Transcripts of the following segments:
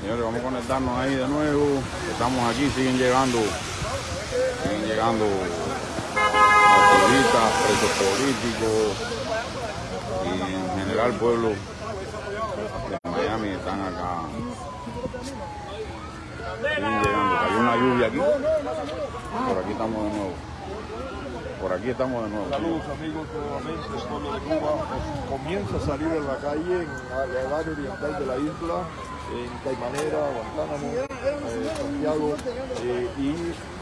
Señores, vamos a conectarnos ahí de nuevo. Estamos aquí, siguen llegando, siguen llegando activistas, presos políticos y en general pueblo de Miami están acá. Siguen llegando. Hay una lluvia aquí. Por aquí estamos de nuevo. Por aquí estamos de nuevo. Saludos amigos, nuevamente el pueblo de Cuba pues, comienza a salir en la calle en el área oriental de la isla, en Caimanera, Guantánamo, eh, Santiago, eh, y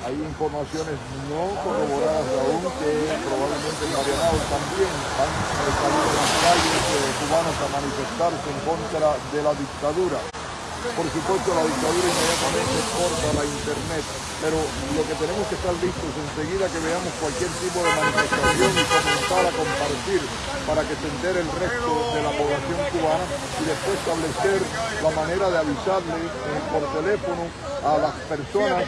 hay informaciones no corroboradas aún que probablemente en Marianao también han salido a las calles eh, cubanas a manifestarse en contra de la dictadura. Por supuesto, la dictadura inmediatamente corta la internet, pero lo que tenemos que estar listos enseguida que veamos cualquier tipo de manifestación y comenzar a compartir para que se entere el resto de la población cubana y después establecer la manera de avisarle eh, por teléfono a las personas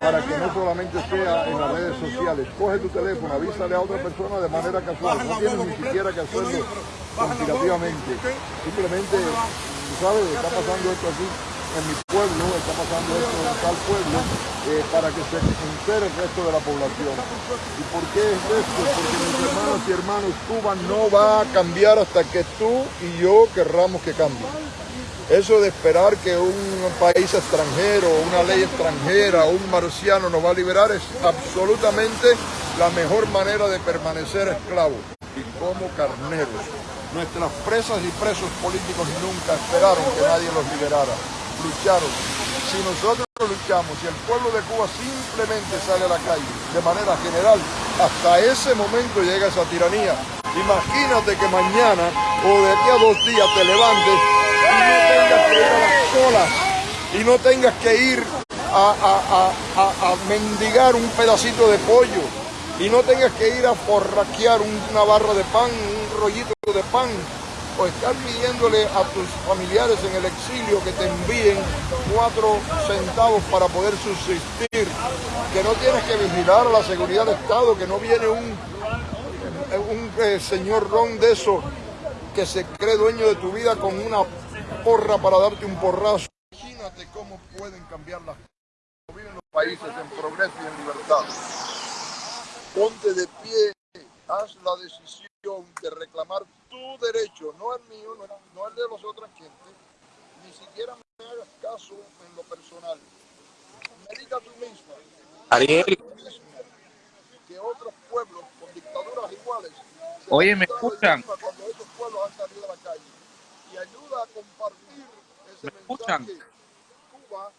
para que no solamente sea en las redes sociales. Coge tu teléfono, avísale a otra persona de manera casual, no tienes ni siquiera que hacerlo conspirativamente. Simplemente ¿sabes? Está pasando esto aquí en mi pueblo, está pasando esto en tal pueblo, eh, para que se entere el resto de la población. ¿Y por qué es esto? Porque mis hermanos y hermanos, Cuba no va a cambiar hasta que tú y yo querramos que cambie. Eso de esperar que un país extranjero, una ley extranjera, un marciano nos va a liberar es absolutamente la mejor manera de permanecer esclavos y como carneros. Nuestras presas y presos políticos nunca esperaron que nadie los liberara. Lucharon. Si nosotros luchamos, si el pueblo de Cuba simplemente sale a la calle de manera general, hasta ese momento llega esa tiranía. Imagínate que mañana o de aquí a dos días te levantes y no tengas que ir a las colas y no tengas que ir a, mendigar un pedacito de pollo y no tengas que ir a forraquear una barra de pan, rollito de pan, o estar pidiéndole a tus familiares en el exilio que te envíen cuatro centavos para poder subsistir, que no tienes que vigilar la seguridad del Estado, que no viene un, un eh, señor ron de eso que se cree dueño de tu vida con una porra para darte un porrazo. Imagínate cómo pueden cambiar las cosas. Viven los países en progreso y en libertad ponte de pie, haz la decisión de reclamar tu derecho, no el mío, no, el de los otras gente, ni siquiera me hagas caso en lo personal. Medita tú mismo. Ariel. Que otros pueblos con dictaduras iguales. Oye, ¿me escuchan? Cuando esos pueblos han salido a la calle. Y ayuda a compartir ese ¿Me mensaje. escuchan? Cuba,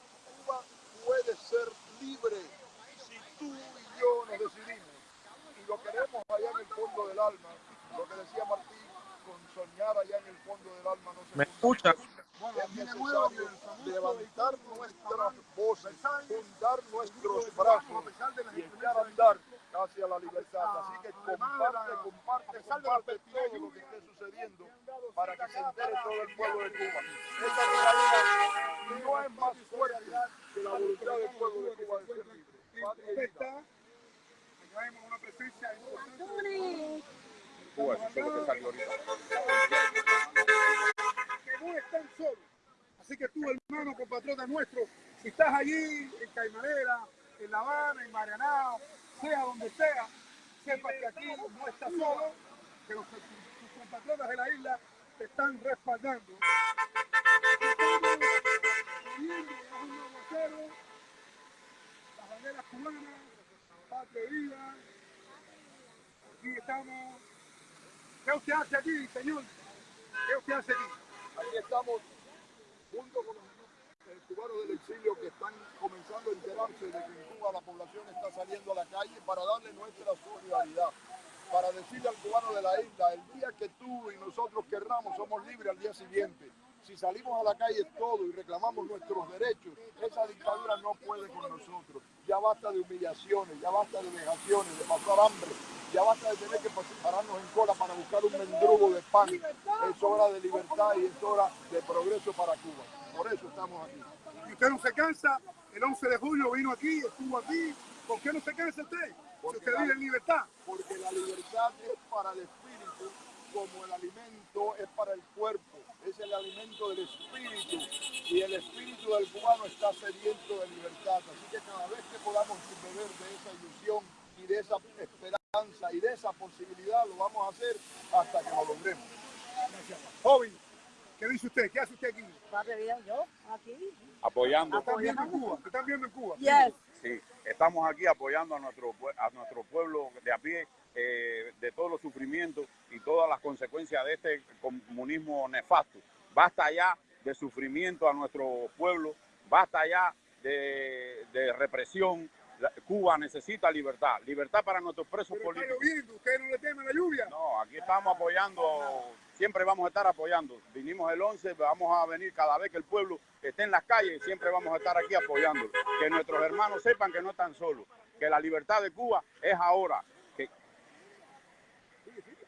Cuba puede ser libre si tú y yo nos decidimos lo queremos allá en el fondo del alma, lo que decía Martín, con soñar allá en el fondo del alma no se ¿Me escucha? Es necesario levantar nuestras voces, juntar nuestros brazos y echar a andar hacia la libertad. Así que comparte, comparte, comparte todo lo que esté sucediendo para que se entere todo el pueblo de Cuba. Esta todavía no es más fuerte que la voluntad del pueblo de Cuba de ser libre. Una presencia importante. Que no están solos. Así que tú, hermano, compatriota nuestro, si estás allí en Caimanera, en La Habana, en Marianao, sea donde sea, sepa que aquí no estás solo, que los, tus compatriotas de la isla te están respaldando. Las banderas cubanas, patria y vida. Aquí estamos. ¿Qué usted hace aquí, señor? ¿Qué usted hace aquí? Aquí estamos junto con los cubanos del exilio que están comenzando a enterarse de que en Cuba la población está saliendo a la calle para darle nuestra solidaridad, para decirle al cubano de la isla, el día que tú y nosotros querramos somos libres al día siguiente. Si salimos a la calle todo y reclamamos nuestros derechos, esa dictadura no puede con nosotros. Ya basta de humillaciones, ya basta de vejaciones, de pasar hambre, ya basta de tener que pararnos en cola para buscar un mendrugo de pan. Es hora de libertad y es hora de progreso para Cuba. Por eso estamos aquí. Y usted no se cansa, el 11 de julio vino aquí, estuvo aquí, ¿Por qué no se cansa usted? Si Porque usted la- vive en libertad. porque la libertad es para el espíritu, como el alimento es para el cuerpo. Es el alimento del espíritu y el espíritu del cubano está sediento de libertad. Así que cada vez que podamos beber de esa ilusión y de esa esperanza y de esa posibilidad, lo vamos a hacer hasta que lo logremos. Joven, ¿qué dice usted? ¿Qué hace usted aquí? Padre bien, yo aquí. Apoyando. ¿Están viendo en Cuba? ¿Están viendo en Cuba? Yes. Sí, estamos aquí apoyando a nuestro, a nuestro pueblo de a pie eh, de todos los sufrimientos y todas las consecuencias de este comunismo nefasto. Basta ya de sufrimiento a nuestro pueblo, basta ya de, de represión. La- Cuba necesita libertad, libertad para nuestros presos Pero está políticos. lloviendo, ¿ustedes no le temen la lluvia? No, aquí estamos apoyando, siempre vamos a estar apoyando. Vinimos el 11, vamos a venir cada vez que el pueblo esté en las calles, siempre vamos a estar aquí apoyando. Que nuestros hermanos sepan que no están solos, que la libertad de Cuba es ahora.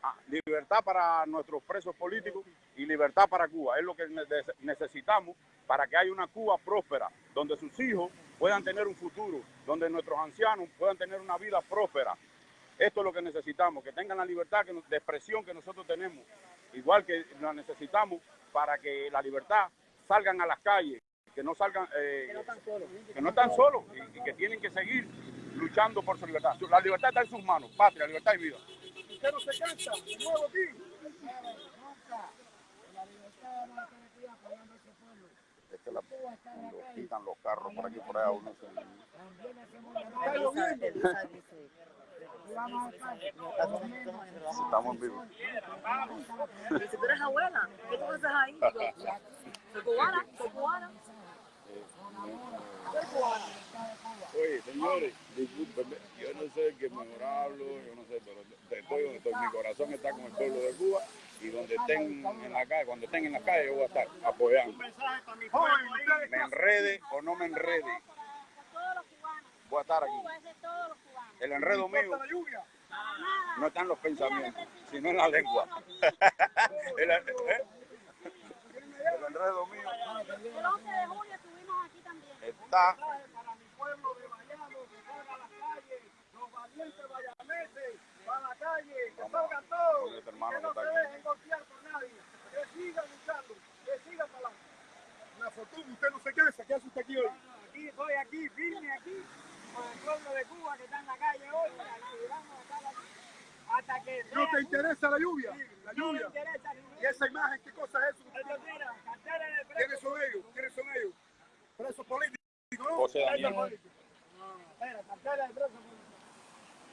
Ah, libertad para nuestros presos políticos y libertad para Cuba. Es lo que ne- necesitamos para que haya una Cuba próspera, donde sus hijos puedan tener un futuro, donde nuestros ancianos puedan tener una vida próspera. Esto es lo que necesitamos, que tengan la libertad de expresión que nosotros tenemos, igual que la necesitamos para que la libertad salgan a las calles, que no salgan, eh, Que no están solos. que no están solos y, y que tienen que seguir luchando por su libertad. La libertad está en sus manos, patria, libertad y vida. ¿Usted no se cansa? De nuevo aquí. La- cuando quitan los carros por aquí por allá uno se... Estamos vivos. Dice, tú eres abuela, ¿qué tú haces ahí? Soy cubana, soy cubana. Soy cubana. Oye, señores, discúlpenme, yo no sé qué mejor hablo, yo no sé, pero estoy donde estoy, mi corazón está con el pueblo de Cuba y donde estén en la calle, cuando estén en la calle yo voy a estar apoyando. Me enrede o no me enrede, voy a estar aquí. El enredo mío no está en los pensamientos, sino en la lengua. El, ¿eh? El enredo mío El 11 de julio estuvimos aquí también. está Para mi pueblo de Bayamo, que salga a las calles, los valientes bayameses, para la calle, que salgan todos, Con este hermano que no que se está aquí. dejen golpear por nadie, que sigan luchando, que sigan para adelante. Una fortuna, usted no se cansa, ¿qué hace usted aquí hoy? Aquí estoy aquí, firme aquí, con el pueblo de Cuba que está en la calle hoy, ayudando a estar aquí, hasta que ¿No sea- te interesa la lluvia? La no me lluvia. interesa ni ¿Y esa imagen qué cosa es eso? ¿Quiénes son ellos? ¿Quiénes son ellos? Presos políticos, ¿no? José Daniel. Espera, carteles de preso.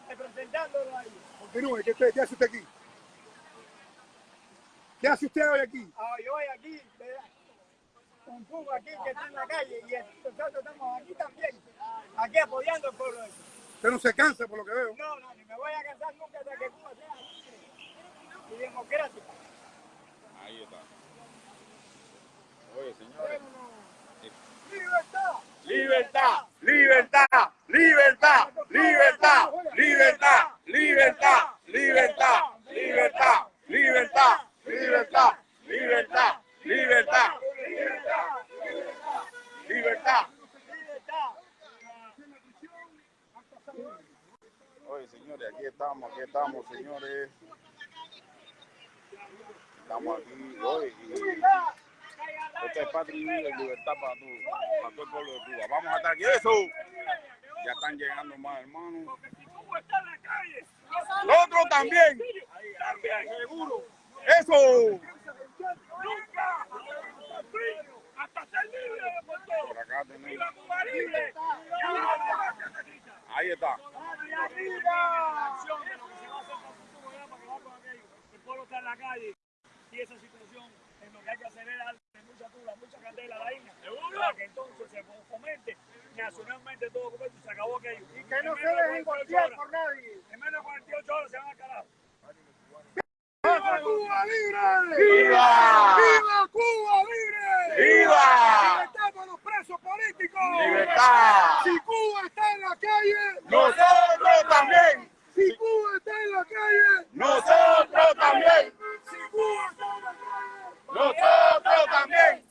Representándolo ahí. Continúe, ¿qué, qué hace usted aquí? ¿Qué hace usted hoy aquí? Ah, yo voy aquí, con Cuba aquí que está en la calle y nosotros estamos aquí también, aquí apoyando al pueblo. Usted no se cansa por lo que veo. No, no, ni me voy a cansar nunca hasta que Cuba sea y democrática. Ahí está. Oye, señores. ¡Libertad! Libertad, libertad, libertad, libertad, libertad, libertad, libertad, libertad, libertad, libertad, libertad, libertad, libertad. Oye, señores, aquí estamos, aquí estamos, señores. Estamos aquí hoy y esto es patria y libertad para todo, para todo el pueblo de Cuba. Vamos a estar aquí. ¡Eso! Ya están llegando más hermanos. Calle. ¡Nosotros también! Seguro. ¡Eso! Nunca. Hasta ser libre por acá tenemos. Ahí está. Pueblo está en la calle y esa situación en lo que hay que hacer es darle mucha tula, mucha candela a la isla. Para que entonces se fomente. Nacionalmente todo como esto y se acabó aquello. Y que no se menos de dejen 48 golpear horas- por nadie. En menos de 48 horas se van al carajo. ¡Viva Cuba libre! ¡Viva! ¡Viva Cuba libre! ¡Viva! ¡Libertad para los presos políticos! ¡Libertad! Si Cuba está en la calle, ¡Nosotros también! si Cuba está en la calle, ¡Nosotros también! si Cuba está en la calle, ¡Nosotros también!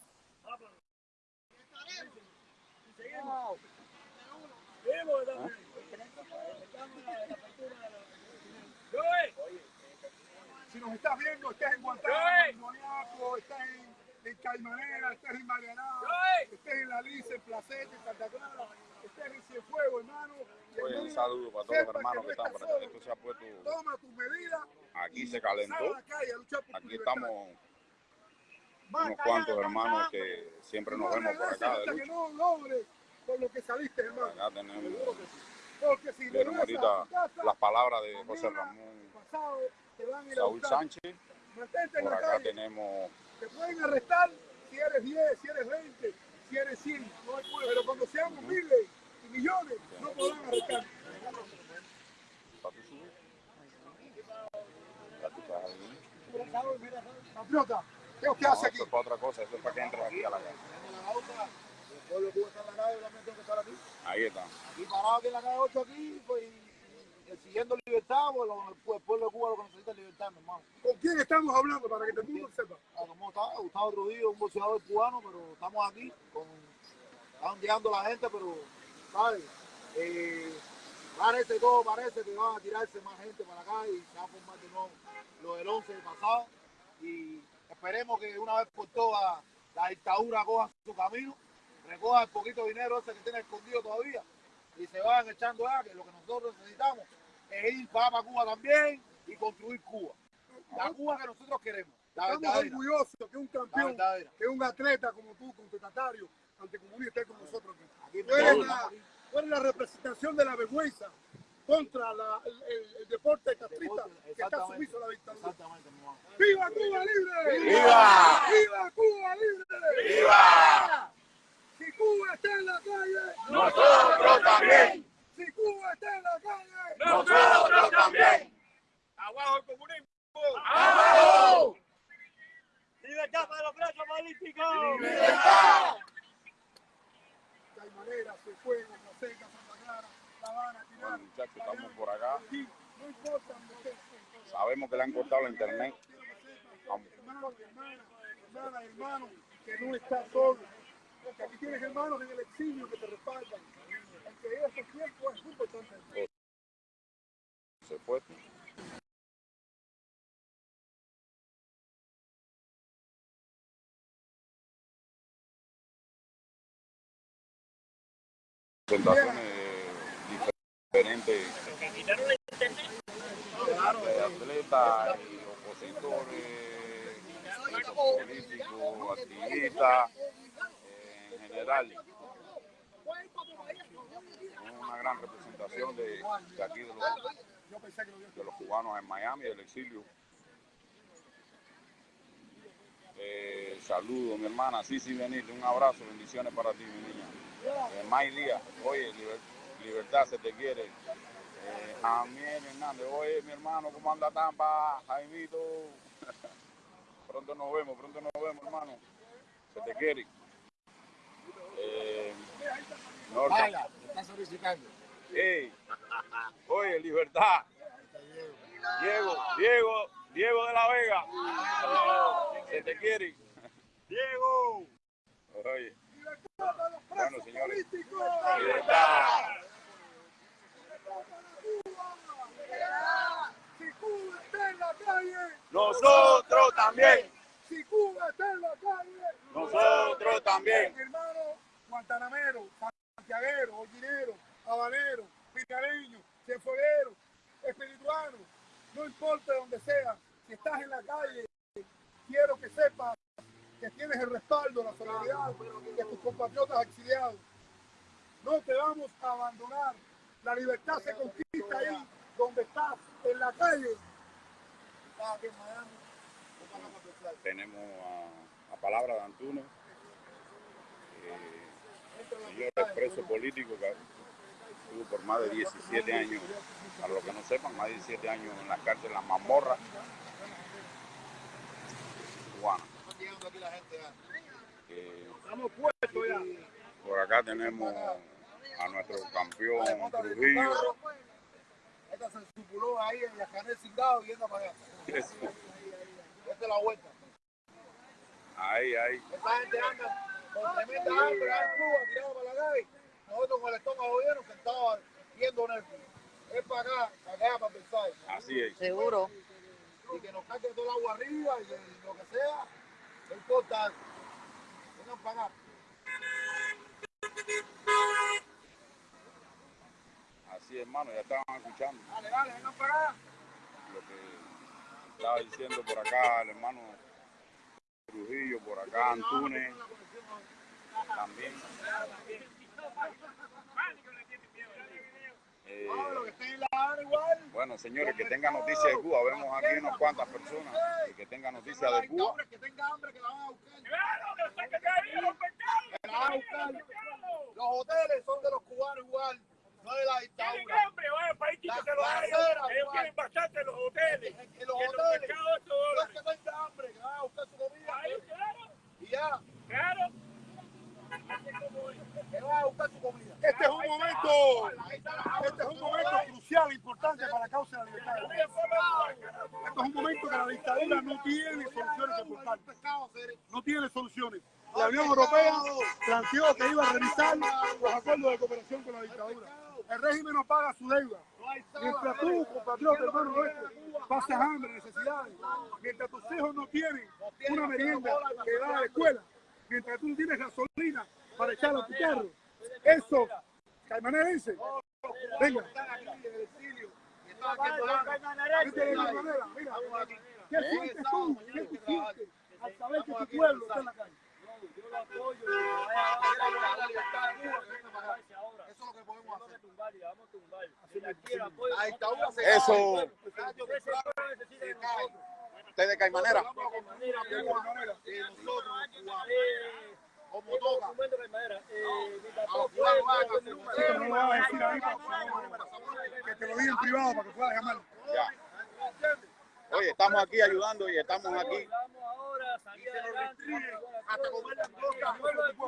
Seguimos. Seguimos también. Si viendo, estás en Guantánamo, en Moniaco, estás en, en Caimanera, estás en Marianao, estás en La Lice, en Placete, en Santa Clara, estás en Cienfuegos, hermano. Oye, un saludo para todos los hermanos que están por acá. Esto se ha puesto, Toma tus medidas. aquí se calentó. Aquí libertad. estamos unos cuantos hermanos que siempre nos No vemos por acá de que no logres lo que saliste, hermano. Acá tenemos, Porque si ahorita las palabras de José Ramón Saúl. Sánchez. Mantente en Por la acá calle. tenemos Te pueden arrestar si eres 10, si eres 20, si eres 100. Pero cuando seamos miles y millones, no podrán arrestar. para tu subir. Ya tú estás ahí. Patriota, ¿qué usted No, hace aquí? eso es para otra cosa, eso es para que entres aquí a la casa. Ahí está. Y parado aquí en la calle 8 aquí, pues, y exigiendo libertad, pues, lo- pues, el pueblo de Cuba lo que necesita es libertad, mi hermano. ¿Con quién estamos hablando para que todo el mundo sepa? Está Gustavo Trujillo, un boxeador cubano, pero estamos aquí, con, están llegando la gente, pero, ¿sabes? Eh, parece todo, parece que van a tirarse más gente para acá y se va a formar de nuevo lo del 11 pasado. Y esperemos que una vez por todas la dictadura coja su camino, recoja el poquito dinero ese que tiene escondido todavía y se vayan echando ya, que lo que nosotros necesitamos es ir para Cuba también y construir Cuba. La Cuba que nosotros queremos, la Estamos verdadera. orgullosos que un campeón, que un atleta como tú, contestatario, anticomunista, esté con nosotros aquí. Tú eres, la, tú eres la representación de la vergüenza contra la- el, el- deporte castrista que está sumiso a la dictadura. ¡Viva Cuba libre! ¡Viva! ¡Viva Cuba libre! ¡Viva! Si Cuba está en la calle, Nosotros también. si Cuba está en la calle, Nosotros también. ¡Abajo el comunismo! ¡Abajo! ¡Libertad para los presos políticos! Caimanera, Cienfuegos, La Seca, Santa Clara, La Habana, Bueno, Tirana, muchachos, estamos por acá. Sabemos que le han cortado la internet. hermano, hermana, hermana, hermano, que no estás solo. Que aquí tienes hermanos en el exilio que te respaldan. Aunque estos tiempos es muy importante. Se fue. Presentaciones diferentes de atletas y opositores, políticos, activistas, eh, en general. Una gran representación de, de aquí de los, de los cubanos en Miami, del exilio. Eh, saludos, mi hermana. Sí, sí, venir. Un abrazo, bendiciones para ti, mi niña. Eh, May Díaz, oye, liber- libertad se te quiere. Eh, Hernández, oye, mi hermano, ¿cómo anda Tampa? Jaimito. pronto nos vemos, pronto nos vemos, hermano. Se te quiere. Eh, te estás solicitando. Ey, oye, libertad. Diego, Diego, Diego de la Vega. Se te quiere. ¡Diego! Oye, Bueno, señores. políticos. libertad. Si Cuba está en la calle, Nosotros también. si Cuba está en la calle, Nosotros también. hermano guantanamero, santiaguero, holguinero, habanero, picareño, cienfueguero, espirituano, no importa donde sea, si estás en la calle, quiero que sepas tienes el respaldo, la solidaridad de tus compatriotas exiliados. No te vamos a abandonar. La libertad se conquista ahí donde estás, en la calle. Tenemos a, a palabra de Antunes, eh, señor preso político que estuvo por más de 17 años, para los que no sepan, más de 17 años en la cárcel, en la mazmorra cubana. Están llegando aquí la gente ya. Eh, Estamos puestos ya. por acá tenemos a nuestro campeón Trujillo. carro. Esta se supuló ahí en la canel cingado y yendo para allá. Eso. Esta es la vuelta. Ahí, ahí. Esta gente anda con tremenda hambre allá en Cuba, tirado para la calle. Nosotros con el estómago lleno, sentados viendo aquí. Es para acá, para acá, para pensar. Así es. Seguro. Y que nos caiga todo el agua arriba y lo que sea. No importa. Así hermano, ya estaban escuchando Dale, dale, para acá. lo que estaba diciendo por acá el hermano Trujillo, por acá Antunes también. Igual. bueno, señores, que tengan noticias de Cuba. Vemos aquí unas cuantas personas y que tengan noticias de Cuba. que tenga hambre, que la van a buscar. ¡Claro, que los pecados! Que la van a buscar. Los hoteles son de los cubanos igual, no de la Tienen dictadura. hambre, vaya país que La- lo la acera, ellos. Tienen bastante los hoteles. En, los Que los hoteles. No es que tenga hambre, que van a buscar su comida. Ahí, claro, Y ya, claro. Este es un momento, este es un momento crucial, importante para la causa de la libertad. Este es un momento que la dictadura no tiene soluciones Cere. No tiene soluciones. La Unión Europea planteó que iba a revisar los acuerdos de cooperación con la dictadura. El régimen no paga su deuda. Mientras tú, compatriota, hermano nuestro, pasas hambre, necesidades, mientras tus hijos no tienen una merienda que va a la escuela, mientras tú no tienes gasolina para echar a tu carro, eso, Caimanerense, venga, ¿qué sientes tú? ¿Qué tú sientes al saber que tu pueblo está en la calle? Eso es lo que podemos hacer. Eso. cae. Tarde o temprano se cae. Usted de Caimanera. Nosotros, que te lo diga en privado para que puedas llamar. Ya. Oye, estamos aquí ayudando y estamos aquí.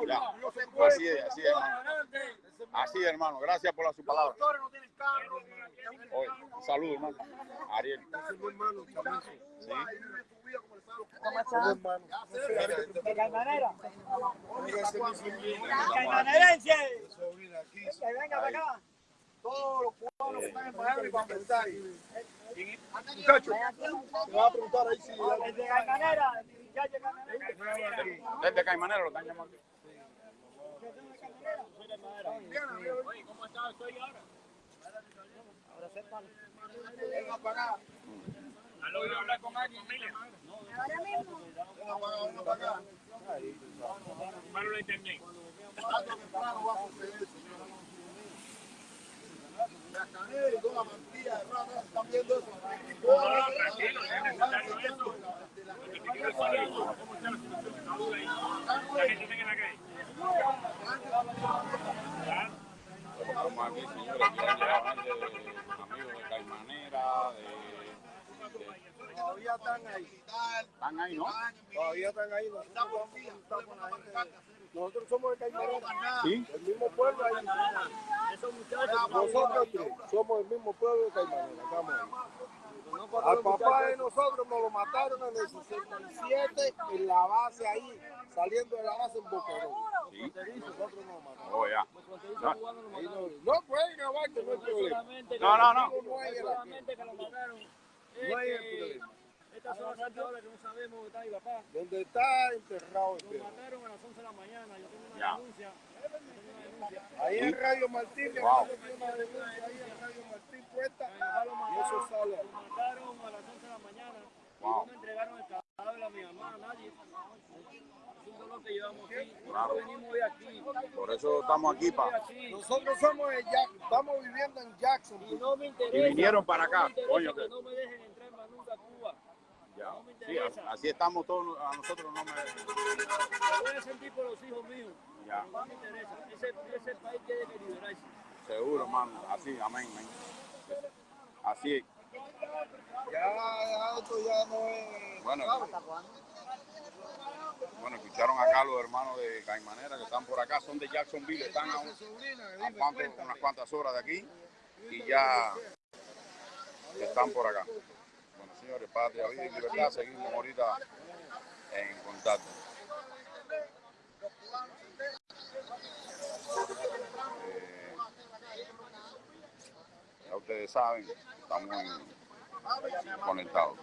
Ya. Así es, así es, hermano. Así es, hermano. Gracias por la, su palabra. doctores saludo, hermano. Ariel. Sí. Caimanerense. Todos los cubanos están en Miami para pensar. Muchachos, te va a preguntar ahí si... Desde Caimanera, Caimanera. Desde Caimanera lo están llamando. Oye, ¿cómo estás? Estoy ahora. Venga para acá. ¿Has logrado hablar con alguien, Mile? Ahora mismo. Venga para acá. Venga para acá. Malo la internet. Tarde o temprano va a suceder, señor. La canela y toda la mantilla de rata, ¿están viendo eso? Toda la- Tranquilo, es necesario eso. Lo que te quiero decir es, ¿cómo está la situación de salud ahí? La gente está en la calle. ¿Ya? Estamos aquí, señores. Están ahí. Están ahí, ¿no? Todavía están ahí. Nosotros somos. Sí. El mismo pueblo ahí. Nosotros tres somos el mismo pueblo de. Estamos ahí. Al papá de nosotros nos lo mataron en el 67 en la base ahí, saliendo de la base en Boquerón. Sí. Nosotros nos mataron. Oh, ya. No, Ahí no, no pueden no hay problema. no, no. no. No hay el- Solamente que lo mataron. No hay el problema. Estas son las horas que no sabemos dónde está mi papá. Donde está enterrado el Lo perro. mataron a las 11 de la mañana. Yo tengo una Ya. denuncia. Yo tengo una denuncia. Ahí en Radio Martín, Wow. tiene una denuncia ahí en Radio Martín lo y mataron. eso sale. Lo mataron a las 11 de la mañana. Y Wow. no me entregaron el cadáver a mi mamá, a nadie. Es un dolor que llevamos aquí. Claro. Venimos de aquí. Por eso estamos aquí, pa. Nosotros somos de Jack, estamos viviendo en Jackson. Y no me interesa. Y vinieron para acá, no me coño, que que- no me dejen entrar más nunca a Cuba. Ya. No me Sí, así estamos todos, a nosotros no me... Voy a sentir por los hijos míos. Ya. No me interesa. Ese, ese país tiene que liberarse. Seguro, hermano. Así, amén, amén. Así es. Ya, ya, esto ya no es. Bueno, bueno, escucharon acá los hermanos de Caimanera que están por acá, son de Jacksonville, están a, un- a cuanto- unas cuantas horas de aquí y ya están por acá señores, patria, vida y libertad. Seguimos ahorita en contacto. Eh, ya ustedes saben, estamos conectados.